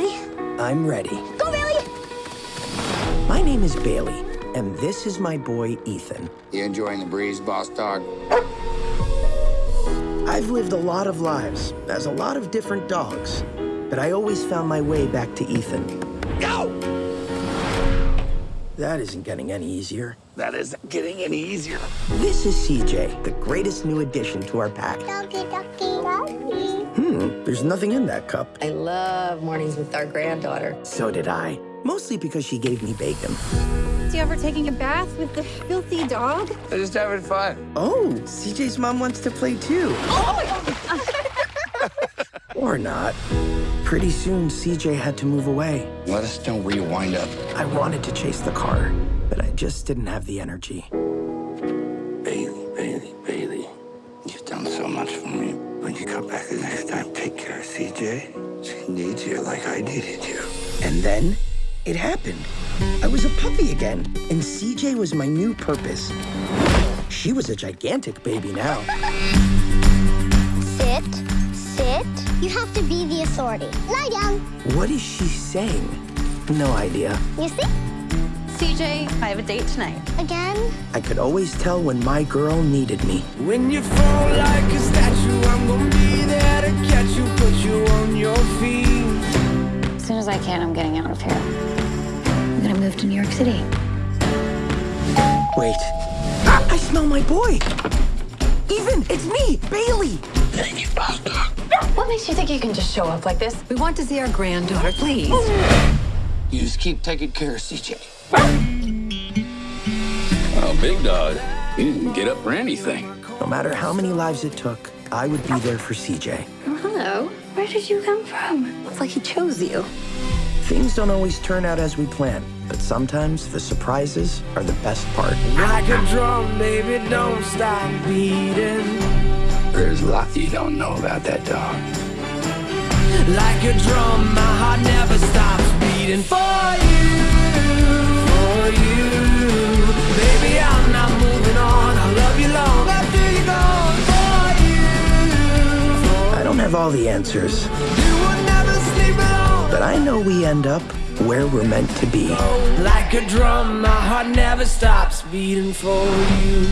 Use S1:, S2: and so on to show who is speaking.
S1: Ready?
S2: I'm ready.
S1: Go, Bailey!
S2: My name is Bailey, and this is my boy, Ethan.
S3: You enjoying the breeze, boss dog?
S2: I've lived a lot of lives as a lot of different dogs, but I always found my way back to Ethan. Go! That isn't getting any easier.
S4: That isn't getting any easier.
S2: This is CJ, the greatest new addition to our pack.
S1: Doggy, doggy, doggy.
S2: Hmm, there's nothing in that cup.
S5: I love mornings with our granddaughter.
S2: So did I. Mostly because she gave me bacon.
S6: Do you ever taking a bath with the filthy dog?
S3: They're just having fun.
S2: Oh, CJ's mom wants to play too. or not. Pretty soon, CJ had to move away.
S3: Let us know where you wind up.
S2: I wanted to chase the car, but I just didn't have the energy.
S4: Bailey, Bailey, Bailey. You've done so much for me. When you come back the next time, take care of CJ. She needs you like I needed you.
S2: And then it happened. I was a puppy again, and CJ was my new purpose. She was a gigantic baby now.
S1: Sit, sit. You have to be the authority. Lie down.
S2: What is she saying? No idea.
S1: You see?
S6: CJ, I have a date tonight.
S1: Again?
S2: I could always tell when my girl needed me.
S7: When you fall like a statue, I'm gonna be there to catch you, put you on your feet.
S8: As soon as I can, I'm getting out of here. I'm gonna move to New York City.
S2: Wait. Ah, I smell my boy! Ethan, it's me, Bailey!
S5: You think you can just show up like this? We want to see our granddaughter, please.
S3: You just keep taking care of CJ.
S4: Oh, big dog. You didn't get up for anything.
S2: No matter how many lives it took, I would be there for CJ.
S8: Oh, hello. Where did you come from?
S5: Looks like he chose you.
S2: Things don't always turn out as we plan, but sometimes the surprises are the best part.
S7: Like a drum, baby, don't stop beating.
S4: There's a lot you don't know about that dog.
S7: Like a drum, my heart never stops beating for you, for you. Baby, I'm not moving on. I love you long after you're gone. For you,
S2: I don't have all the answers,
S7: you will never sleep alone.
S2: but I know we end up where we're meant to be.
S7: Like a drum, my heart never stops beating for you.